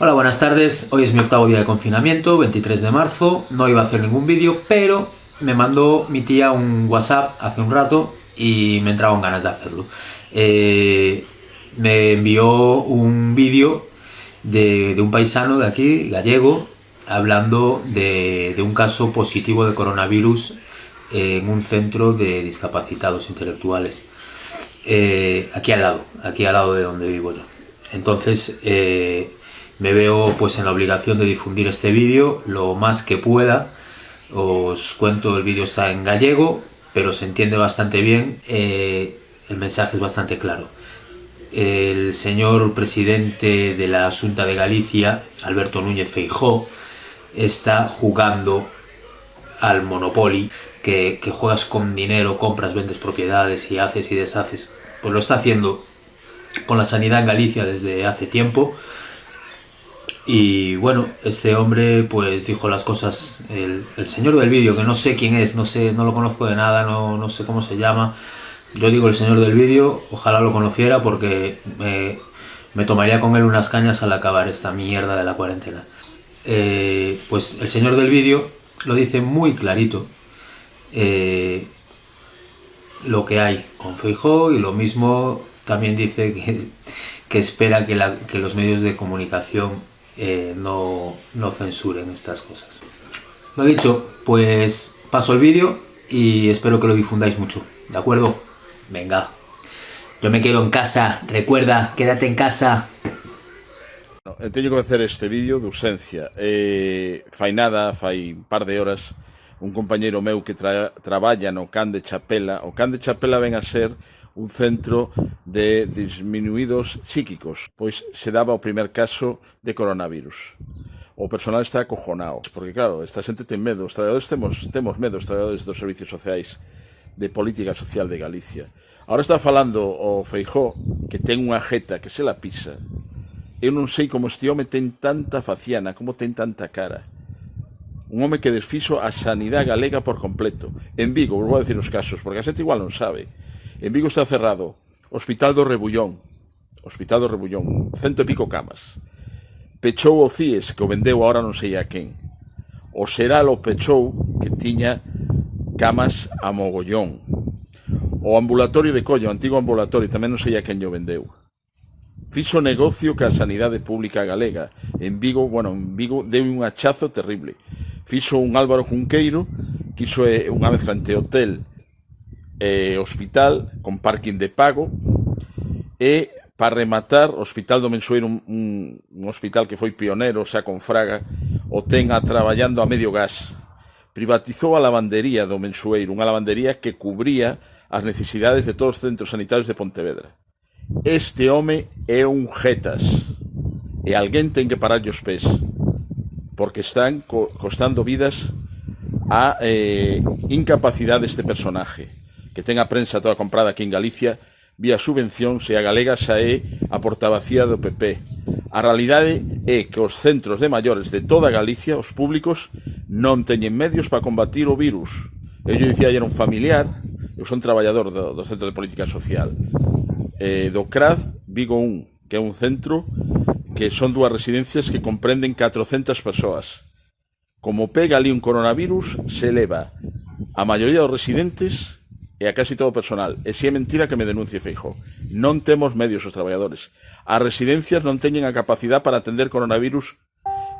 Hola, buenas tardes. Hoy es mi octavo día de confinamiento, 23 de marzo. No iba a hacer ningún vídeo, pero me mandó mi tía un WhatsApp hace un rato y me entraban ganas de hacerlo. Eh, me envió un vídeo de, un paisano de aquí, gallego, hablando de, un caso positivo de coronavirus en un centro de discapacitados intelectuales. Eh, aquí al lado, aquí al lado de donde vivo yo. Entonces, eh, me veo pues en la obligación de difundir este vídeo lo más que pueda. Os cuento, el vídeo está en gallego, pero se entiende bastante bien. Eh, el mensaje es bastante claro. El señor presidente de la Junta de Galicia, Alberto Núñez Feijó, está jugando al Monopoly, que, que juegas con dinero, compras, vendes propiedades y haces y deshaces. Pues lo está haciendo con la sanidad en Galicia desde hace tiempo y bueno, este hombre pues dijo las cosas, el, señor del vídeo, que no sé quién es, no sé, no lo conozco de nada, no, no sé cómo se llama. Yo digo el señor del vídeo, ojalá lo conociera porque me, me, tomaría con él unas cañas al acabar esta mierda de la cuarentena. Eh, pues el señor del vídeo lo dice muy clarito. Eh, lo que hay con Feijó y lo mismo también dice que, que espera que, la, que los medios de comunicación eh, no, no censuren estas cosas. Lo dicho, pues paso el vídeo y espero que lo difundáis mucho, ¿de acuerdo? Venga, yo me quedo en casa, recuerda, quédate en casa. Teño que facer este vídeo de ausencia. Eh, fai nada, fai un par de horas, un compañeiro meu que tra, traballa no Can de Chapela. O Can de Chapela ven a ser un centro de disminuídos psíquicos, pois se daba o primer caso de coronavirus. O personal está acojonado, porque claro, esta xente ten medo, os traballadores temos, temos medo, os traballadores dos servicios sociais de política social de Galicia. Ahora está falando o Feijó, que ten unha jeta que se la pisa. Eu non sei como este home ten tanta faciana, como ten tanta cara un home que desfixo a sanidade galega por completo. En Vigo, vou dicir os casos, porque a xente igual non sabe. En Vigo está cerrado Hospital do Rebullón, Hospital do Rebullón, cento e pico camas. Pechou o CIES, que o vendeu ahora non sei a quen. O Seral o pechou, que tiña camas a mogollón. O ambulatorio de Collo, o antigo ambulatorio, tamén non sei a quen o vendeu fixo negocio ca sanidade pública galega. En Vigo, bueno, en Vigo deu un achazo terrible fixo un Álvaro Cunqueiro, que iso é unha mezcla entre hotel e hospital, con parking de pago, e para rematar, o Hospital do Mensueiro, un, un, un hospital que foi pionero, xa con Fraga, o ten a traballando a medio gas. Privatizou a lavandería do Mensueiro, unha lavandería que cubría as necesidades de todos os centros sanitarios de Pontevedra. Este home é un jetas e alguén ten que pararlle os pés porque están co costando vidas a eh, incapacidade deste personaje. Que ten a prensa toda comprada aquí en Galicia vía subvención se a galega xa é a portavacía do PP a realidade é que os centros de maiores de toda Galicia os públicos non teñen medios para combatir o virus. Eu dicía ayer un familiar eu son traballador do, do Centro de Política Social eh, do CRAD Vigo 1 que é un centro que son dúas residencias que comprenden 400 persoas. Como pega ali un coronavirus, se eleva a maioría dos residentes e a casi todo o personal. E si é mentira que me denuncie Feijo. Non temos medios os traballadores. As residencias non teñen a capacidade para atender coronavirus.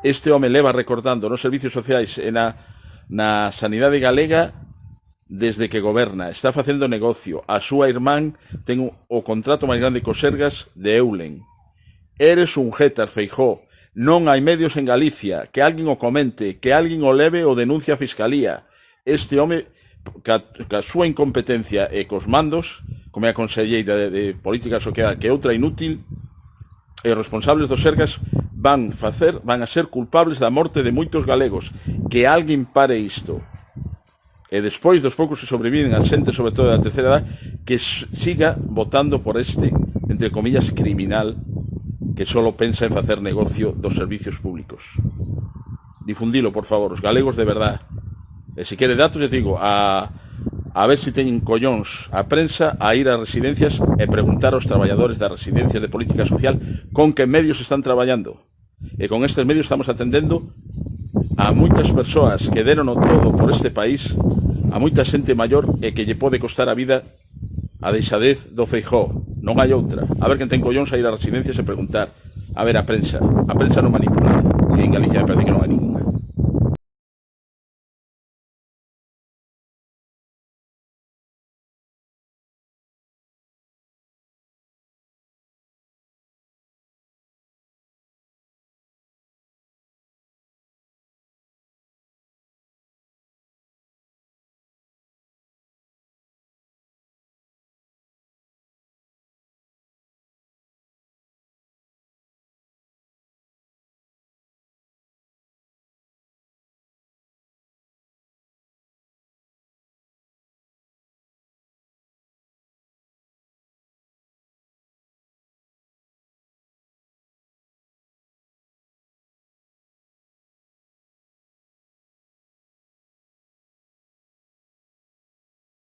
Este home leva recordando nos servicios sociais e na, na sanidade galega desde que goberna, está facendo negocio. A súa irmán ten o contrato máis grande co Sergas de Eulen. Eres un jetas, Feijó. Non hai medios en Galicia. Que alguén o comente, que alguén o leve o denuncia a Fiscalía. Este home, ca, ca súa incompetencia e cos mandos, como é a conselleira de, de Política Social, que outra inútil, e os responsables dos Sergas van facer, van a ser culpables da morte de moitos galegos. Que alguén pare isto. E despois dos poucos que sobreviven a xente, sobre todo da terceira edad, que siga votando por este, entre comillas, criminal que só pensa en facer negocio dos servicios públicos. Difundilo, por favor, os galegos de verdad. E se quere datos, eu digo, a, a ver se teñen collóns a prensa a ir ás residencias e preguntar aos traballadores das residencias de política social con que medios están traballando. E con estes medios estamos atendendo a moitas persoas que deron o todo por este país, a moita xente maior e que lle pode costar a vida a deixadez do Feijóo. Non hai outra. A ver quen ten collóns a ir a residencias e preguntar. A ver a prensa. A prensa non manipula. E en Galicia me parece que non hai ninguna.